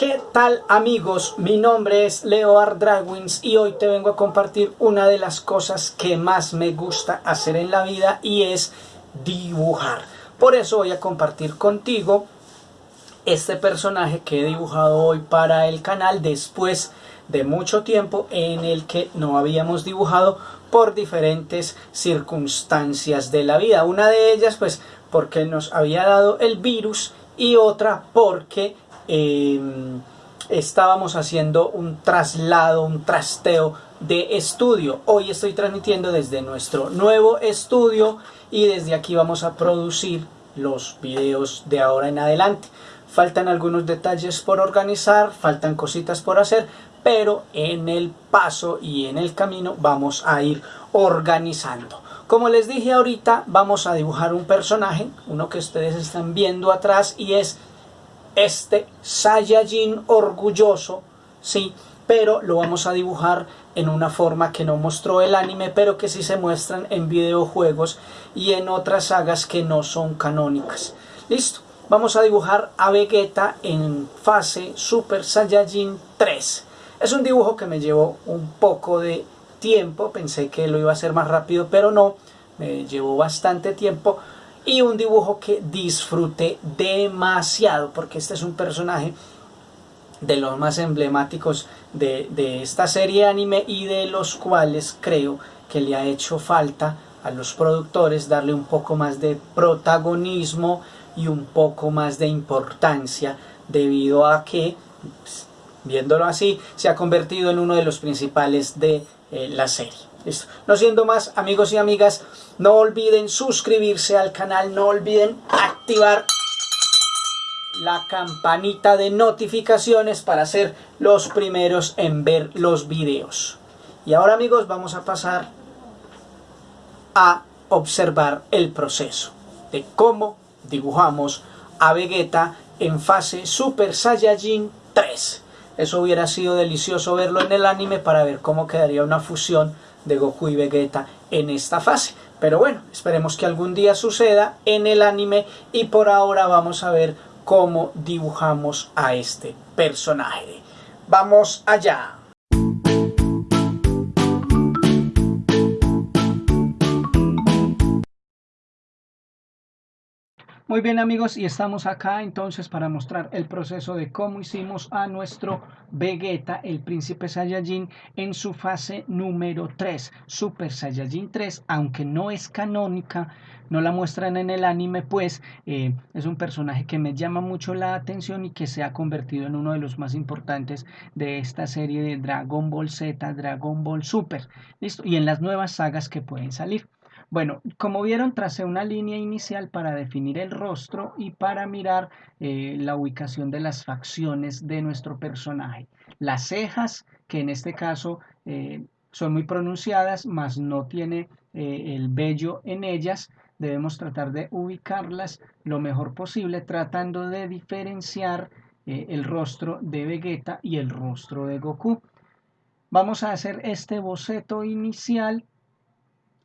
¿Qué tal amigos? Mi nombre es Leo Dragwins y hoy te vengo a compartir una de las cosas que más me gusta hacer en la vida y es dibujar. Por eso voy a compartir contigo este personaje que he dibujado hoy para el canal después de mucho tiempo en el que no habíamos dibujado por diferentes circunstancias de la vida. Una de ellas pues porque nos había dado el virus y otra porque Em, estábamos haciendo un traslado, un trasteo de estudio. Hoy estoy transmitiendo desde nuestro nuevo estudio y desde aquí vamos a producir los videos de ahora en adelante. Faltan algunos detalles por organizar, faltan cositas por hacer, pero en el paso y en el camino vamos a ir organizando. Como les dije ahorita, vamos a dibujar un personaje, uno que ustedes están viendo atrás y es este Saiyajin orgulloso, sí, pero lo vamos a dibujar en una forma que no mostró el anime, pero que sí se muestran en videojuegos y en otras sagas que no son canónicas. Listo, vamos a dibujar a Vegeta en fase Super Saiyajin 3. Es un dibujo que me llevó un poco de tiempo, pensé que lo iba a hacer más rápido, pero no, me llevó bastante tiempo y un dibujo que disfruté demasiado porque este es un personaje de los más emblemáticos de, de, esta serie anime y de los cuales creo que le ha hecho falta a los productores darle un poco más de protagonismo y un poco más de importancia debido a que pues, viéndolo así se ha convertido en uno de los principales de eh, la serie no siendo más, amigos y amigas, no olviden suscribirse al canal, no olviden activar la campanita de notificaciones para ser los primeros en ver los videos. Y ahora amigos vamos a pasar a observar el proceso de cómo dibujamos a Vegeta en fase Super Saiyajin 3. Eso hubiera sido delicioso verlo en el anime para ver cómo quedaría una fusión de Goku y Vegeta en esta fase. Pero bueno, esperemos que algún día suceda en el anime y por ahora vamos a ver cómo dibujamos a este personaje. ¡Vamos allá! Muy bien amigos y estamos acá entonces para mostrar el proceso de cómo hicimos a nuestro Vegeta, el príncipe Saiyajin, en su fase número 3, Super Saiyajin 3, aunque no es canónica, no la muestran en el anime, pues eh, es un personaje que me llama mucho la atención y que se ha convertido en uno de los más importantes de esta serie de Dragon Ball Z, Dragon Ball Super, ¿listo? Y en las nuevas sagas que pueden salir. Bueno, como vieron, tracé una línea inicial para definir el rostro y para mirar eh, la ubicación de las facciones de nuestro personaje. Las cejas, que en este caso eh, son muy pronunciadas, mas no tiene eh, el vello en ellas, debemos tratar de ubicarlas lo mejor posible, tratando de diferenciar el rostro de Vegeta y el rostro de Goku. Vamos a hacer este boceto inicial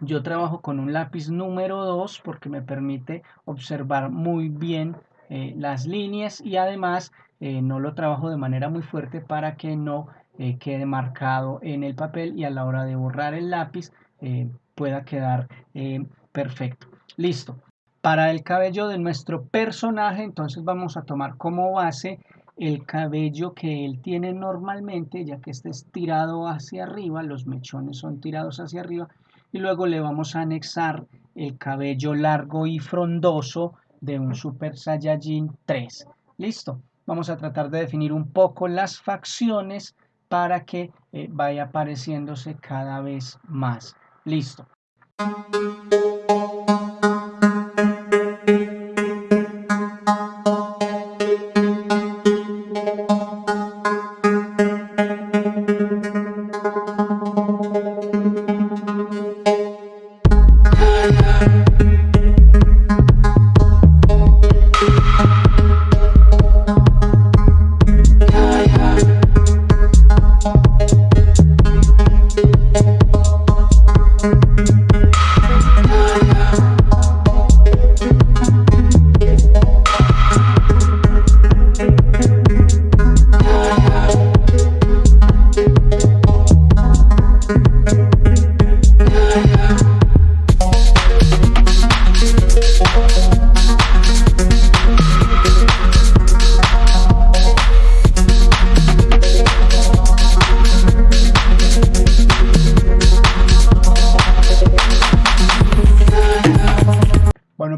yo trabajo con un lápiz número 2 porque me permite observar muy bien eh, las líneas y además eh, no lo trabajo de manera muy fuerte para que no eh, quede marcado en el papel y a la hora de borrar el lápiz pueda quedar perfecto. Listo. Para el cabello de nuestro personaje entonces vamos a tomar como base el cabello que él tiene normalmente ya que este es tirado hacia arriba, los mechones son tirados hacia arriba y luego le vamos a anexar el cabello largo y frondoso de un Super Saiyajin 3. Listo. Vamos a tratar de definir un poco las facciones para que eh, vaya apareciéndose cada vez más. Listo.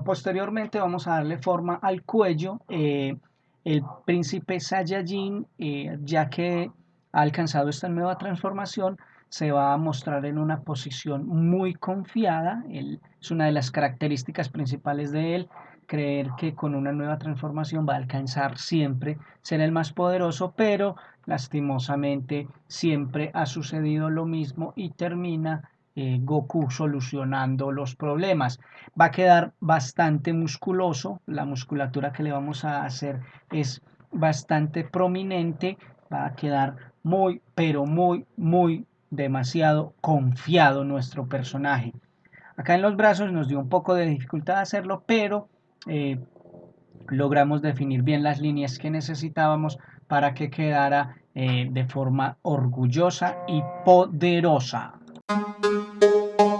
Posteriormente vamos a darle forma al cuello. Eh, el príncipe Saiyajin, eh, ya que ha alcanzado esta nueva transformación, se va a mostrar en una posición muy confiada. es una de las características principales de él, creer que con una nueva transformación va a alcanzar siempre ser el más poderoso, pero lastimosamente siempre ha sucedido lo mismo y termina eh, Goku solucionando los problemas. Va a quedar bastante musculoso, la musculatura que le vamos a hacer es bastante prominente, va a quedar muy, pero muy, muy demasiado confiado nuestro personaje. Acá en los brazos nos dio un poco de dificultad hacerlo, pero eh, logramos definir bien las líneas que necesitábamos para que quedara eh, de forma orgullosa y poderosa. Thank you.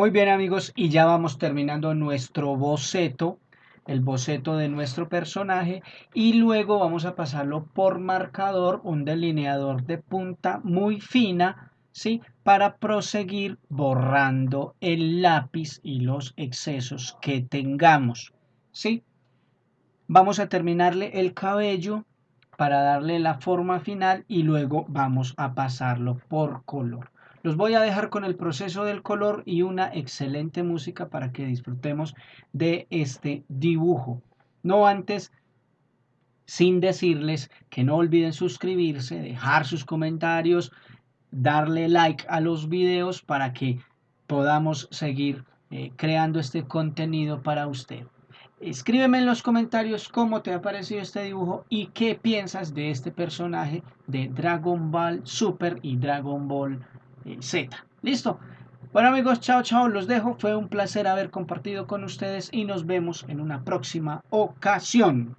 Muy bien amigos, y ya vamos terminando nuestro boceto, el boceto de nuestro personaje, y luego vamos a pasarlo por marcador, un delineador de punta muy fina, ¿sí? Para proseguir borrando el lápiz y los excesos que tengamos, ¿sí? Vamos a terminarle el cabello para darle la forma final y luego vamos a pasarlo por color. Los voy a dejar con el proceso del color y una excelente música para que disfrutemos de este dibujo. No antes, sin decirles que no olviden suscribirse, dejar sus comentarios, darle like a los videos para que podamos seguir eh, creando este contenido para usted. Escríbeme en los comentarios cómo te ha parecido este dibujo y qué piensas de este personaje de Dragon Ball Super y Dragon Ball Z. ¿Listo? Bueno amigos, chao, chao, los dejo. Fue un placer haber compartido con ustedes y nos vemos en una próxima ocasión.